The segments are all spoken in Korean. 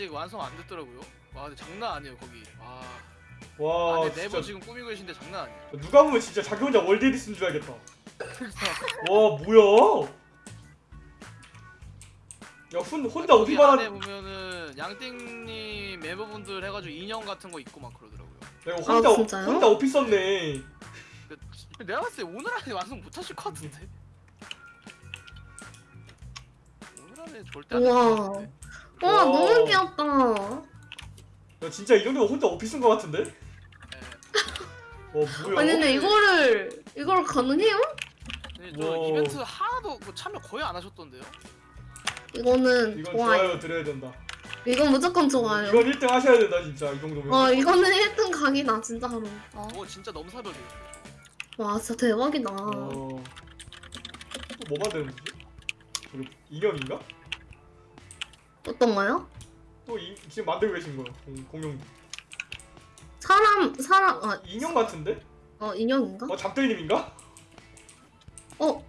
아직 완성 안 됐더라고요. 와 근데 장난 아니에요 거기. 와. 와 안에 진짜 내부 지금 꾸미고 계신데 장난 아니에요. 누가 보면 진짜 자기 혼자 World Edit인 줄 알겠다. 와 뭐야? 야 혼, 혼자 거기 어디만 안에 한 보면은 양띵님 멤버분들 해가지고 인형 같은 거 있고 막 그러더라고요. 내가 혼자 아, 진짜요? 혼자 OP 썼네. 그, 내가 봤을 때 오늘 안에 완성 못하실 것 같은데. 오늘 안에 절대 안 우와. 될것 같은데. 와 와. 너무 귀엽다. 야 진짜 이 정도면 혼자 오피 쓴것 같은데? 예. 와 뭐야? 아니 근데 이거를 이걸 가능해요? 근데 저 와. 이벤트 하나도 뭐 참여 거의 안 하셨던데요? 이거는 이건 좋아요. 좋아요 드려야 된다. 이건 무조건 좋아요. 이건 1등 하셔야 된다 진짜 이 정도면. 어 이거는 1등 각이다 진짜로. 어. 어 진짜 너무 사벽이에요. 와 진짜 대박이다. 어... 또뭐 만드는 거지? 이거 인형인가? 어떤 거요? 또 이, 지금 만들고 계신 공- 공룡 사람 사람 아 인형 같은데? 어 인형인가? 어 잠들님인가? 어.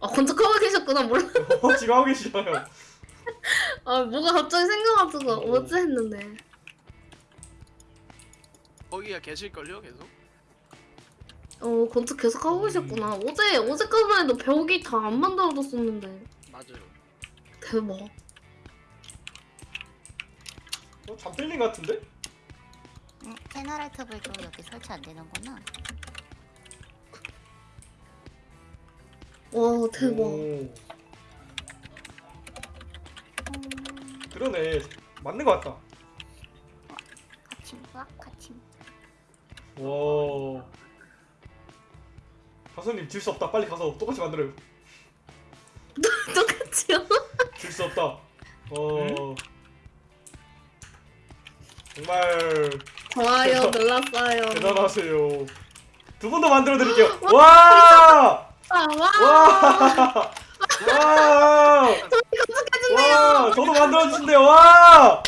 아 건축하고 계셨구나 몰라. 어 지금 하고 계시잖아요. 아 뭐가 갑자기 생겨가지고 오. 뭐지 했는데. 거기가 계실걸요 계속? 어 건축 계속 하고 계셨구나. 어제 어제까지만 해도 벽이 다 안 만들어졌었는데 맞아요. 대박. 어 잠들님 같은데? 음, 채널 알트블도 여기 설치 안 되는구나. 와 대박. 오. 그러네 맞는 것 같다. 같이 와 같이. 와. 가수님 질 수 없다. 빨리 가서 똑같이 만들어요. 똑같이요? 질수 없다. 어. 정말 좋아요 대단- 눌렀어요. 대단하세요. 두분더 만들어 드릴게요. 와! 아, 와. 와! 와! 와! 저도 만들어 주신대요. 와!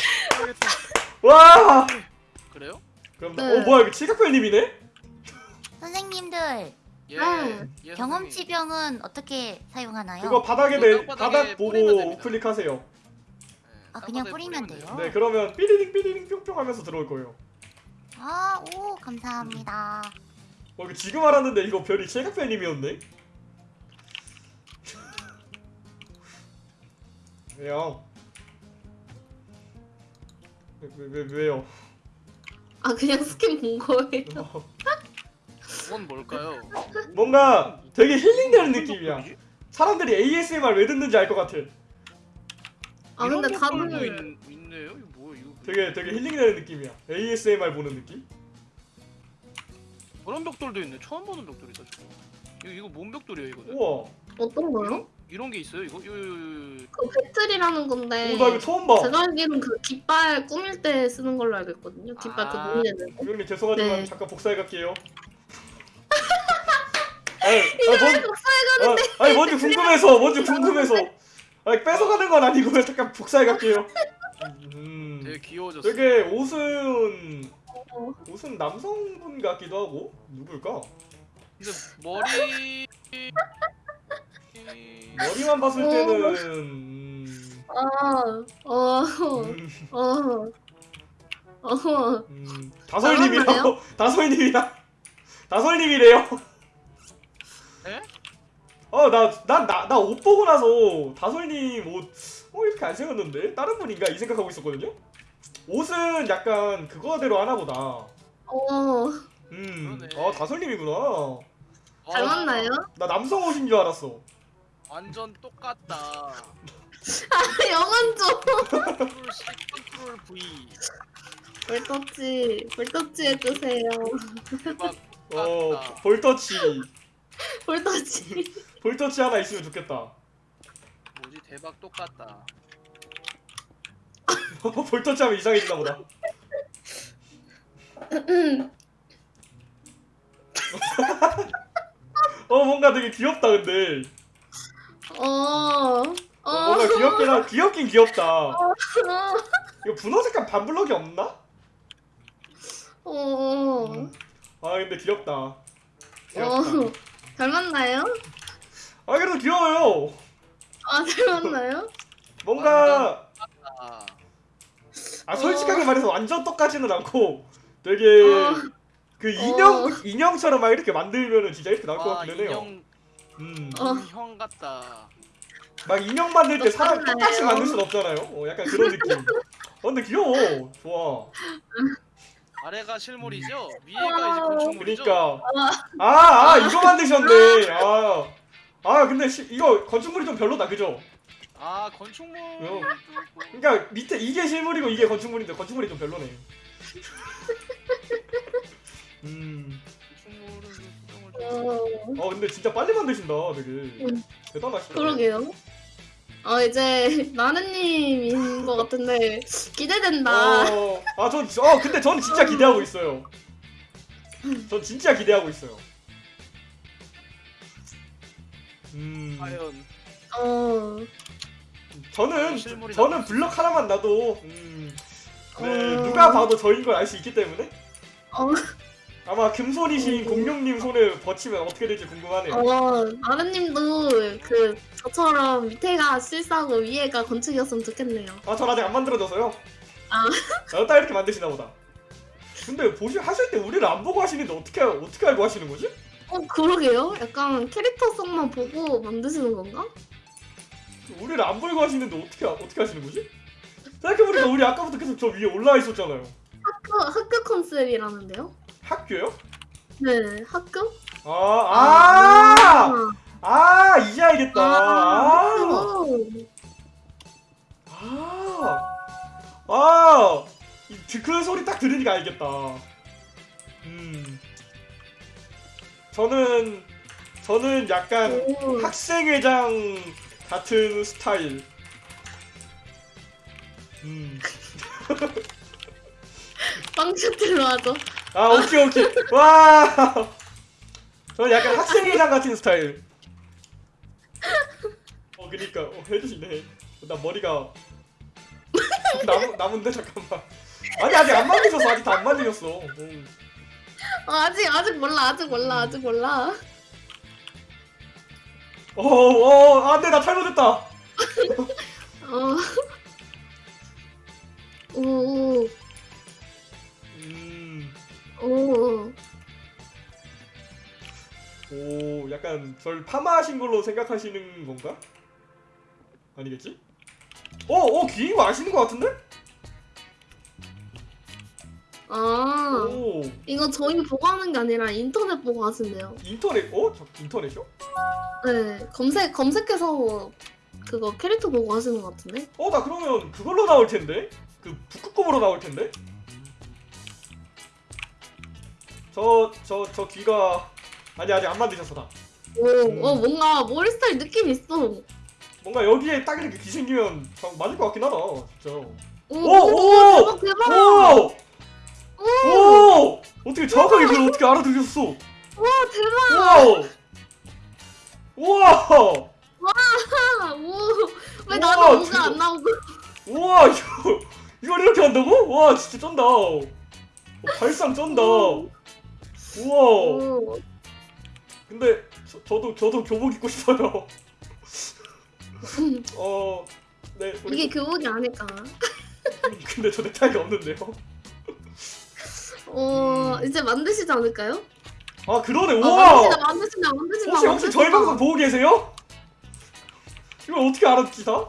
와! 그래요? 그럼 네. 어 뭐야 이거 칠각별님이네? 선생님들 예. 아, 예 경험치 병은 어떻게 사용하나요? 그거 바닥에 내 땅바닥에 바닥 뿌리면 보고 됩니다. 우클릭하세요. 선생님. 예, 아, 그냥 뿌리면 돼요. 네 그러면 삐리링 삐리링 뿅뿅 하면서 들어올 거예요. 아, 오 감사합니다. 어 이거 지금 알았는데 이거 별이 칠각별님이었네? 왜요? 왜, 왜, 왜, 왜요? 아 그냥 스킨 본 거예요. 그건 뭘까요? 뭔가 되게 힐링되는 느낌이야. 사람들이 ASMR 왜 듣는지 알 것 같아. 아 근데 다들 있, 있네요. 이거 뭐야 이거? 되게 되게 힐링되는 느낌이야. ASMR 보는 느낌? 그런 벽돌도 있네. 처음 보는 벽돌이다 저거. 이거 이거 뭔 벽돌이에요 이거는? 우와. 어떤 거요? 이런 게 있어요 이거? 요, 요, 요, 요. 그 배틀이라는 건데. 오, 나 이거 처음 봐. 제가 알기로는 그 깃발 꾸밀 때 쓰는 걸로 알고 있거든요. 깃발 그 아. 노미네는. 형님 죄송하지만 네. 잠깐 복사해 갈게요. 아니, 아니, 뭔, 복사해가는데 아, 아니 뭔지 궁금해서 뭔지 궁금해서. 아니 뺏어가는 건 아니고 잠깐 복사해 갈게요. 음, 되게 귀여워졌어. 되게 옷은 옷은 남성분 같기도 하고 누굴까? 근데 머리 머리만 봤을 어. 때는 음, 아, 어, 음, 어, 어. 음, 다솔님이라고 다솔님이다 다솔님이래요. 에? 어나난나 옷 보고 나서 다솔님 옷 어 이렇게 안 생겼는데 다른 분인가 이 생각하고 있었거든요. 옷은 약간 그거대로 하나 보다. 어. 음, 그러네. 아 다솔님이구나. 닮았나요? 나 남성 옷인 줄 알았어. 완전 똑같다. 아, 영원 좀. Control C, Control V. 볼터치, 볼터치 해주세요. 대박. 어. 볼터치 볼터치. 볼터치 하나 있으면 좋겠다. 뭐지 대박 똑같다. 볼터치 하면 이상해지나 보다. 어 뭔가 되게 귀엽다 근데. 어, 어, 어, 뭔가 귀엽긴 하 귀엽긴 귀엽다. 어, 이거 분홍 색깔 반블럭이 없나? 어, 아 근데 귀엽다. 귀엽다. 어. 닮았나요? 아 그래도 귀여워요. 아, 닮았나요? 뭔가 아 솔직하게 말해서 완전 똑같지는 않고 되게 어. 그 인형 어. 인형처럼 막 이렇게 만들면은 진짜 이렇게 나올 것아 같긴 해요. 인형 음. 어. 인형 같다. 막 인형 만들 때 사람 똑같나요? 똑같이 만들 순 없잖아요. 어, 약간 그런 느낌. 어, 근데 귀여워. 좋아. 아래가 실물이죠? 위에가 이제 건축물이죠? 그러니까 아, 아 이거 만드셨네. 아, 아 근데 시, 이거 건축물이 좀 별로다, 그죠? 아 건축물. 어. 그러니까 밑에 이게 실물이고 이게 건축물인데 건축물이 좀 별로네. 음. 어, 아 근데 진짜 빨리 만드신다, 되게. 음. 대단하시다. 그러게요. 어 이제 나는님 인것 같은데 기대된다. 어, 아, 전, 어, 근데 전 진짜 기대하고 있어요. 전 진짜 기대하고 있어요. 음, 과연 어, 저는, 실물이 저는. 블럭 하나만 놔도, 음, 네, 어. 누가 봐도 저인 걸 알 수 있기 때문에. 어, 아마 금손이신 어. 공룡님 손을 버치면 어떻게 될지 궁금하네요. 어, 나는님도 그 저처럼 밑에가 실사고 위에가 건축이었으면 좋겠네요. 아, 전 아직 안 만들어져서요. 아. 아, 딱 이렇게 만드시나 보다. 근데 보시 하실 때 우리를 안 보고 하시는데 어떻게 어떻게 알고 하시는 거지? 어, 그러게요. 약간 캐릭터성만 보고 만드시는 건가? 우리를 안 보이고 하시는데 어떻게 어떻게 하시는 거지? 생각해보니까 우리 아까부터 계속 저 위에 올라와 있었잖아요. 학교, 학교 컨셉이라는데요? 학교요? 네, 학교? 아, 아, 아, 이제 알겠다. 아. 아, 아, 이그 소리 딱 들으니까 알겠다. 음, 저는 저는 약간 오. 학생회장 같은 스타일. 음. 빵셔틀로 하죠. 아 오케이 오케이. 와. 저는 약간 학생회장 같은 스타일. 어 그니까. 어, 해주시네. 나 머리가. 남, 남은데 잠깐만. 아니 아직 안 만드셨어. 아직 다 안 만드셨어. 음. 어, 아직, 아직 몰라, 아직 몰라, 아직 몰라. 어어 안돼 나 잘못했다. 어. 오, 오 약간 절 파마하신 걸로 생각하시는 건가? 아니겠지? 어 어 귀인 거 아시는 거 같은데? 아, 오 이거 저희 보고 하는 게 아니라 인터넷 보고 하신대요. 인터넷 어? 저 인터넷이요? 네, 검색, 검색해서 그거 캐릭터 보고 하시는 것 같은데? 어, 나 그러면 그걸로 나올 텐데? 그 북극곰으로 나올 텐데? 저, 저, 저 귀가 아니 아직 안 만드셨어 다. 오, 음. 어, 뭔가 머리 스타일 느낌 있어. 뭔가 여기에 딱 이렇게 귀 생기면 참 맞을 것 같긴 하다, 진짜. 오, 오, 오! 대박, 대박! 오! 오! 어떻게 정확하게 그걸 어떻게 알아들으셨어? 와, 대박! 우와! 우와! 아, 오, 왜 우와, 나는 오가 대박. 안 나오고? 우와! 이거 이걸 이렇게 한다고? 와, 진짜 쩐다. 어, 발상 쩐다. 우와! 오, 근데 저, 저도 저도 교복 입고 싶어요. 어, 네. 이게 교복이 아닐까? 근데 저 넥타이가 없는데요. 어, 음. 이제 만드시지 않을까요? 아 그러네. 어, 우와. 만드신다, 만드신다, 만드신다. 혹시 혹시 저희 만드신다. 방송 보고 계세요? 이걸 어떻게 알아듣지 다?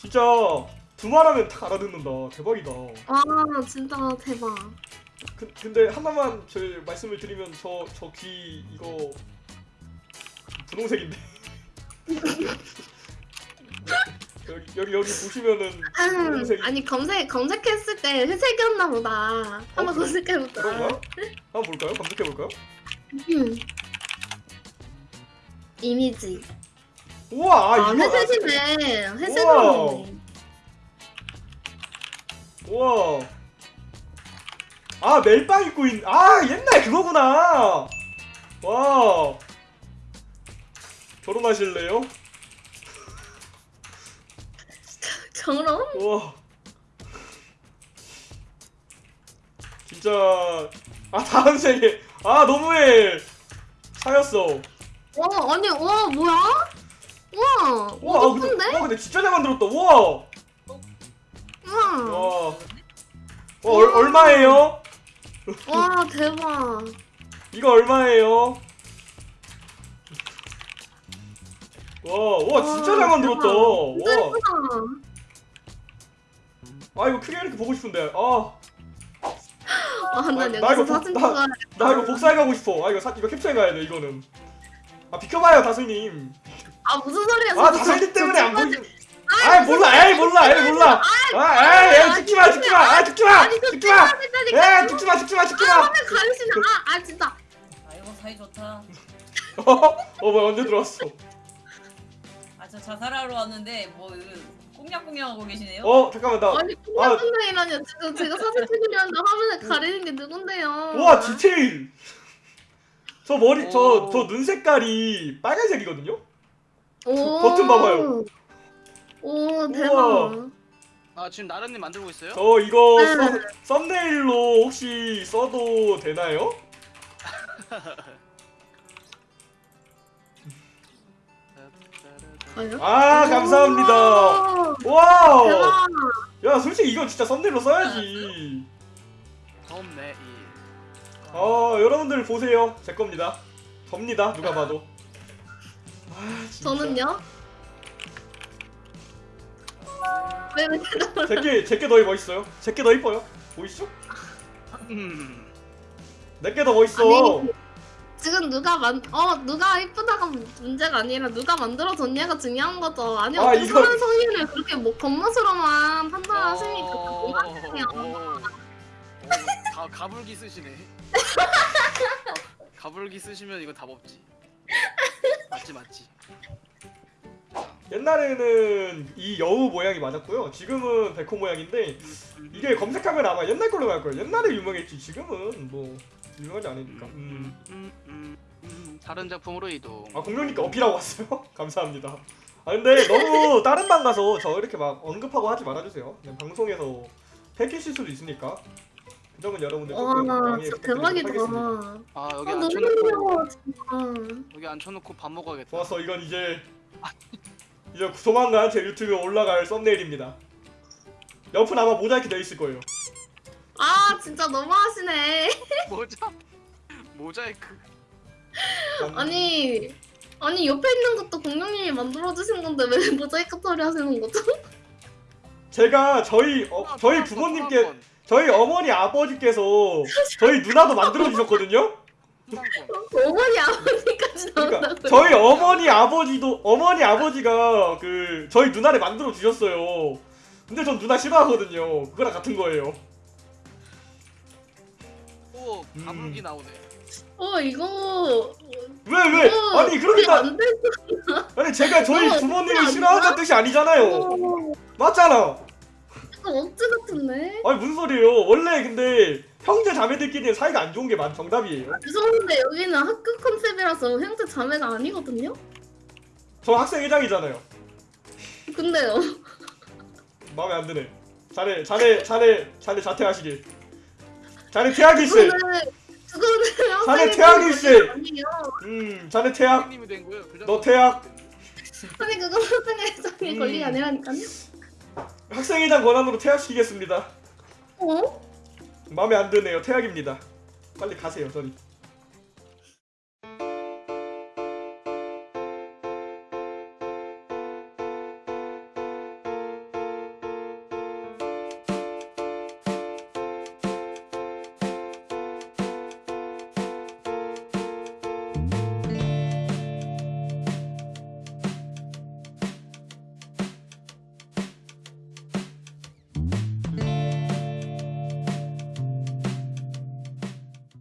진짜 두 말하면 다 알아듣는다. 대박이다. 아, 진짜 대박. 그, 근데 하나만 저 말씀을 드리면 저 저 귀 이거 분홍색인데. 여기 여기 여기 보시면은 음, 분홍색이 아니 검색 검색했을 때 회색이었나 보다. 한번 어? 검색해볼까? 그런가? 한번 볼까요? 검색해 볼까요? 음. 이미지. 우와, 아, 아, 이거 회색이네. 회색으로. 했네. 우와. 아, 멜빵 입고 있. 아, 옛날 그거구나. 와. 결혼하실래요? 저런? 우와. 진짜 아, 다음 생에 아, 너무해. 사였어. 와, 아니, 와, 뭐야? 와, 우와, 아, 와, 근데, 예쁜데? 와, 근데 진짜 잘 만들었다. 우와. 우와. 와, 와 얼, 얼마예요? 와 대박. 이거 얼마예요? 와, 와 진짜 잘 만들었다. 와. 아 이거 크게 이렇게 보고 싶은데. 아, 아, 난나 이거 여기서 사진 나- 나 이거 복사해 가고 싶어. 아 이거 사, 이거 캡처해 가야 돼 이거는. 아 비켜봐요 다슬님. 아 무슨 소리야? 아 저- 때문에 저안 보이. 아 몰라, 에이 몰라, 에이 몰라. 아, 에이, 에이 죽지 마, 죽지 마, 아 죽지 마, 아니 저 죽지 마. 찍어야 된다니까. 에이 죽지 마, 죽지 마, 죽지 아 마. 화면 가리시나? 아, 아 진짜. 아이고 사이 좋다. 어, 어 뭐야 언제 들어왔어? 아저 자살하러 왔는데 뭐 이거 꽁냥꽁냥 하고 계시네요. 어 잠깐만 나. 아니 콩나콩나이라뇨. 지금 제가 사진 찍으려는데 화면에 가리는 게 누군데요? 우와 디테일. 저 머리 저 오. 저눈 색깔이 빨간색이거든요. 오. 버튼 봐봐요. 오 대박. 우와. 아 지금 나른님 만들고 있어요? 저 이거 네. 썸, 썸네일로 혹시 써도 되나요? 아니요? 아 감사합니다. 오, wow. 대박. 야 솔직히 이건 진짜 썸네일로 써야지. 썸네일. 아 여러분들 보세요 제 겁니다. 접니다 누가 봐도. 아 진짜. 저는요? 왜 왜? 제게 제게 더 멋있어요. 제게 더 이뻐요. 보이시죠? 음. 내게 더 멋있어. 아니, 지금 누가 만, 어, 누가 이쁘다가 문제가 아니라 누가 만들어줬냐가 중요한 거죠. 아니, 아, 어떻게 이거- 사람 성의를 그렇게 뭐 겉멋으로만 판단하시니까 어, 하세요. 어, 가 가불기 쓰시네. 가, 가불기 쓰시면 이거 답 없지. 맞지 맞지. 옛날에는 이 여우 모양이 맞았고요. 지금은 백호 모양인데 이게 검색하면 아마 옛날 걸로 나올 거예요. 옛날에 유명했지. 지금은 뭐 유명하지 않으니까. 음. 음, 음, 음, 다른 작품으로 이동. 아 공룡니까 어필하고 왔어요. 감사합니다. 아 근데 너무 다른 방 가서 저 이렇게 막 언급하고 하지 말아주세요. 그냥 방송에서 폐기실 수도 있으니까. 그 점은 여러분들 조금 와, 양해 대박이다. 아 아, 여기 너무 앉혀놓고 귀여워, 진짜. 여기 앉혀놓고 밥 먹어야겠다. 좋았어. 이건 이제 이제 조만간 제 유튜브에 올라갈 썸네일입니다. 옆은 아마 모자이크 되어 있을 거예요. 아, 진짜 너무하시네. 모자 모자이크. 아니, 아니, 옆에 있는 것도 공룡님이 만들어주신 건데 왜 모자이크 처리하시는 거죠? 제가 저희 어, 저희 부모님께 저희 어머니 아버지께서 저희 누나도 만들어 주셨거든요. 어머니, 아버지까지 그러니까 나온다고요? 저희 어머니 아버지도 어머니 아버지가 그 저희 누나를 만들어 주셨어요. 근데 전 누나 싫어하거든요. 그거랑 같은 거예요. 오 음. 가불기 나오네. 어, 이거. 왜 왜? 이거 아니 안 돼. 아니 제가 저희 부모님을 싫어한다는 뜻이 아니잖아요. 어, 맞잖아. 억지 같은데? 아니 무슨 소리예요? 원래 근데 형제 자매들끼리 사이가 안 좋은 게 맞, 정답이에요. 죄송한데 여기는 학교 컨셉이라서 형제 자매가 아니거든요? 저 학생 회장이잖아요. 근데요. 마음에 안 드네. 자네 자네 자네 자네 자퇴하시길. 자네 퇴학일세. 그거는 자네 퇴학일세. 음 자네 퇴학. 선생님이 된 거예요. 그너 퇴학. 아니 그건 학생 회장의 음. 권리가 아니라니까요. 학생회장 권한으로 퇴학시키겠습니다. 어? 마음에 안 드네요. 퇴학입니다. 빨리 가세요, 저리.